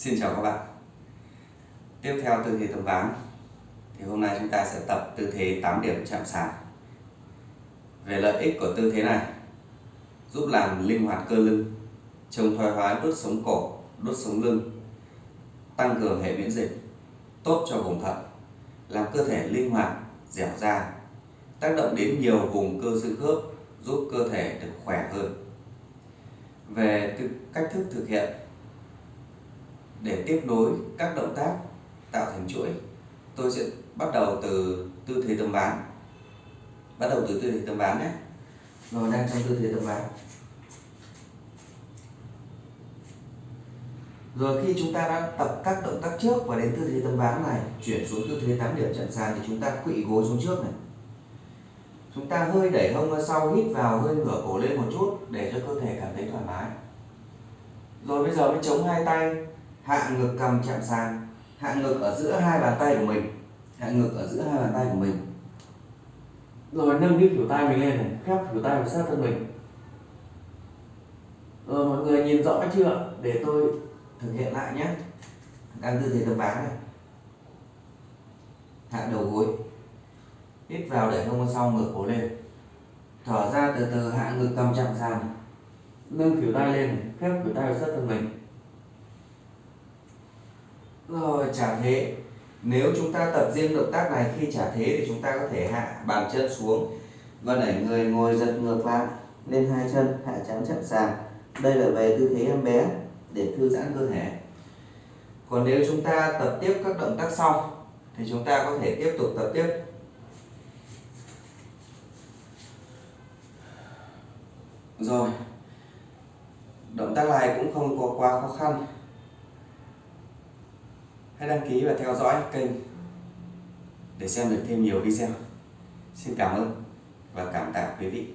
Xin chào các bạn. Tiếp theo tư thế tấm ván thì hôm nay chúng ta sẽ tập tư thế 8 điểm chạm sàn. Về lợi ích của tư thế này giúp làm linh hoạt cơ lưng chống thoái hóa đốt sống cổ, đốt sống lưng tăng cường hệ miễn dịch tốt cho vùng thận làm cơ thể linh hoạt, dẻo dai tác động đến nhiều vùng cơ xương khớp giúp cơ thể được khỏe hơn. Về cách thức thực hiện để tiếp nối các động tác tạo thành chuỗi. Tôi sẽ bắt đầu từ tư thế tấm ván. Bắt đầu từ tư thế tấm ván nhé. Rồi, đang trong tư thế tấm ván. Rồi, khi chúng ta đã tập các động tác trước và đến tư thế tấm ván này, chuyển xuống tư thế 8 điểm chặn sàn thì chúng ta khuỵu gối xuống trước này. Chúng ta hơi đẩy hông ra sau, hít vào, hơi ngửa cổ lên một chút để cho cơ thể cảm thấy thoải mái. Rồi, bây giờ mới chống hai tay hạ ngực cầm chạm sàn. Hạ ngực ở giữa hai bàn tay của mình. Hạ ngực ở giữa hai bàn tay của mình. Rồi nâng cái kiểu tay mình lên này khép kiểu tay vào sát thân mình. Rồi mọi người nhìn rõ chưa? Để tôi thực hiện lại nhé. Đang tư thế tấm ván này hạ đầu gối. Hít vào để hông sau ngửa cổ lên. Thở ra từ từ hạ ngực cầm chạm sàn. Nâng kiểu tay lên khép kiểu tay vào sát thân mình rồi trả thế. Nếu chúng ta tập riêng động tác này, khi trả thế thì chúng ta có thể hạ bàn chân xuống. Và đẩy người ngồi giật ngược lại, lên hai chân, hạ chán chạm sàn. Đây là về tư thế em bé, để thư giãn cơ thể. Còn nếu chúng ta tập tiếp các động tác sau, thì chúng ta có thể tiếp tục tập tiếp. Rồi, động tác này cũng không có quá khó khăn hãy đăng ký và theo dõi kênh để xem được thêm nhiều video. Xin cảm ơn và cảm tạ quý vị.